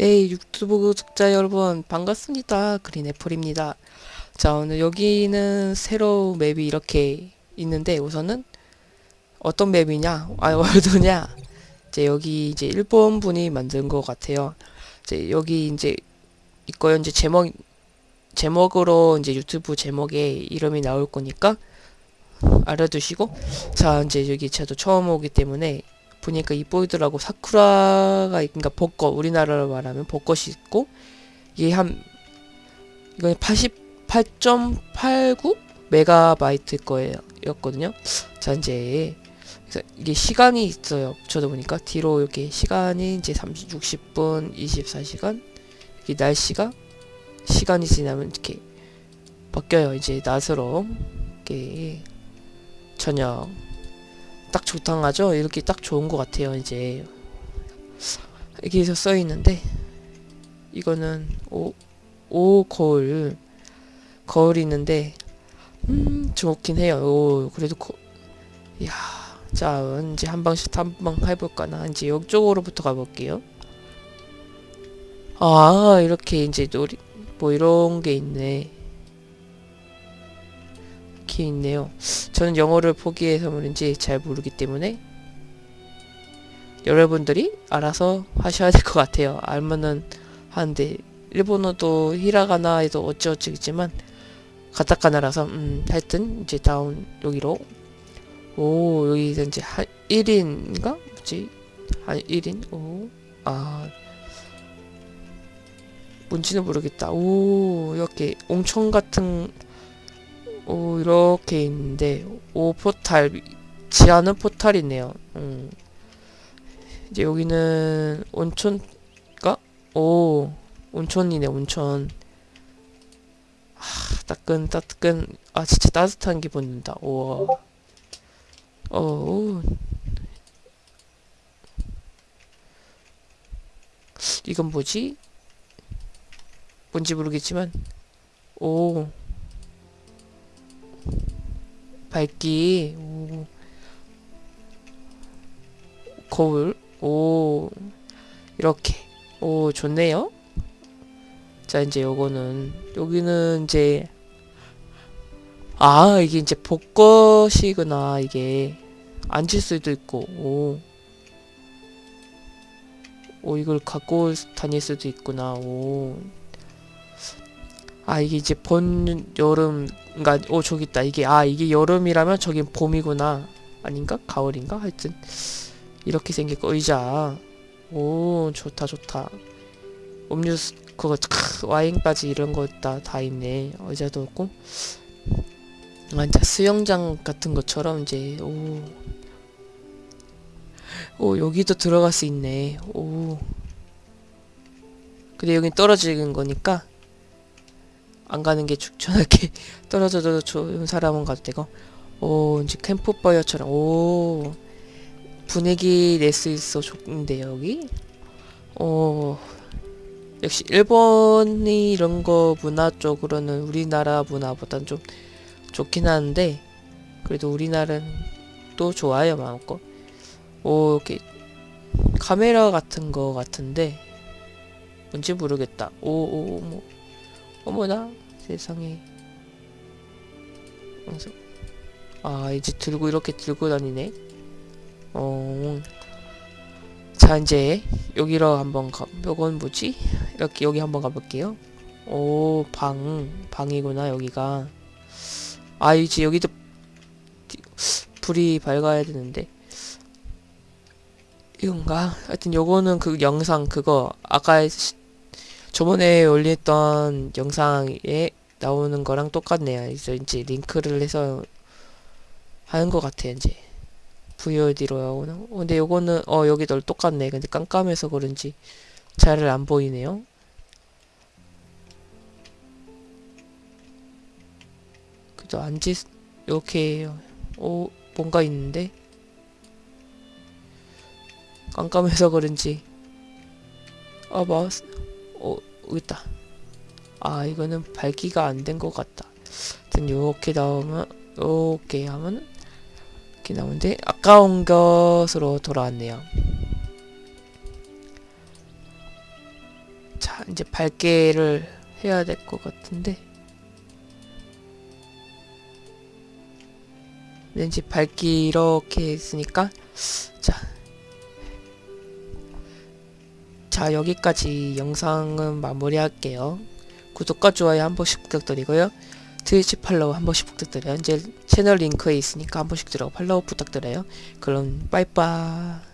네, 유튜브 구독자 여러분 반갑습니다. 그린애플입니다. 자, 오늘 여기는 새로운 맵이 이렇게 있는데 우선은 어떤 맵이냐? 아, 월드냐? 이제 여기 이제 일본 분이 만든 것 같아요. 이제 여기 이제 있고요. 이제 제목 제목으로 이제 유튜브 제목에 이름이 나올 거니까 알아두시고 자, 이제 여기 저도 처음 오기 때문에 보니까 이보이더라고. 사쿠라가 그러니까 벚꽃 우리나라로 말하면 벚꽃이 있고 이게 한 이건 88.89 메가바이트 거예요 였거든요. 자 이제 그래서 이게 시간이 있어요. 저도 보니까 뒤로 이렇게 시간이 이제 30, 60분 24시간 이게 날씨가 시간이 지나면 이렇게 바뀌어요. 이제 낮으로 이렇게 저녁 딱 적당하죠? 이렇게 딱 좋은 것 같아요, 이제. 여기서 써있는데, 이거는, 오, 오, 거울. 거울이 있는데, 음, 좋긴 해요. 오, 그래도, 거, 이야. 자, 이제 한 방씩 한 방 해볼까나. 이제 이쪽으로부터 가볼게요. 아, 이렇게 이제 놀이, 뭐 이런 게 있네. 이렇게 있네요. 저는 영어를 포기해서 그런지 잘 모르기 때문에 여러분들이 알아서 하셔야 될 것 같아요. 알면은 하는데 일본어도 히라가나에도 어찌어찌겠지만 가타카나라서 음 하여튼 이제 다운 여기로 오 여기 이제 한 1인인가? 뭐지? 한 1인? 오아 뭔지는 모르겠다. 오 이렇게 옹청 같은 오 이렇게 있는데 오 포탈 지하는 포탈이네요. 음. 이제 여기는 온천가? 오 온천이네 온천. 아 따끈 따끈. 아 진짜 따뜻한 기분 든다. 우와. 어 이건 뭐지? 뭔지 모르겠지만 오 밝기. 오. 거울. 오. 이렇게. 오 좋네요. 자 이제 요거는. 여기는 이제 아 이게 이제 벚꽃이구나 이게. 앉을 수도 있고. 오. 오 이걸 갖고 다닐 수도 있구나. 오. 아 이게 이제 본 여름 그니까 오 저기 있다. 이게 아 이게 여름이라면 저긴 봄이구나. 아닌가? 가을인가? 하여튼 이렇게 생겼고 의자. 오 좋다 좋다. 음료수 그거 크, 와인까지 이런 거 다. 다 있네. 의자도 없고. 완전 수영장 같은 것처럼 이제 오. 오 여기도 들어갈 수 있네. 오. 근데 여긴 떨어지는 거니까 안 가는 게 추천할게. 떨어져도 좋은 사람은 가도 되고 오 이제 캠프파이어처럼. 오 분위기 낼 수 있어 좋은데 여기? 오 역시 일본이 이런 거 문화 쪽으로는 우리나라 문화보단 좀 좋긴 하는데 그래도 우리나라는 또 좋아요 마음껏. 오 이렇게 카메라 같은 거 같은데 뭔지 모르겠다. 오오 뭐 어머나 세상에 아 이제 들고 이렇게 들고 다니네 어. 자 이제 여기로 한번 가 요건 뭐지? 이렇게 여기 한번 가볼게요 오 방 방이구나 여기가 아 이제 여기도 불이 밝아야 되는데 이건가? 하여튼 요거는 그 영상 그거 아까 저번에 올렸던 영상에 나오는 거랑 똑같네요. 그래서 이제 링크를 해서 하는 것 같아 이제 VOD로 나오는. 어, 근데 요거는 어 여기도 똑같네. 근데 깜깜해서 그런지 잘 안 보이네요. 그래도 앉지 이렇게 오 뭔가 있는데 깜깜해서 그런지 아 마우스 어, 있다. 아, 이거는 밝기가 안 된 것 같다. 하여튼 요렇게 나오면, 요렇게 하면, 이렇게 나오는데, 아까운 것으로 돌아왔네요. 자 이제 밝게를 해야 될 것 같은데 왠지 밝기 이렇게 했으니까 자, 자 여기까지 영상은 마무리할게요. 구독과 좋아요 한 번씩 부탁드리고요. 트위치 팔로우 한 번씩 부탁드려요. 이제 채널 링크에 있으니까 한 번씩 들어가 팔로우 부탁드려요. 그럼 빠이빠이.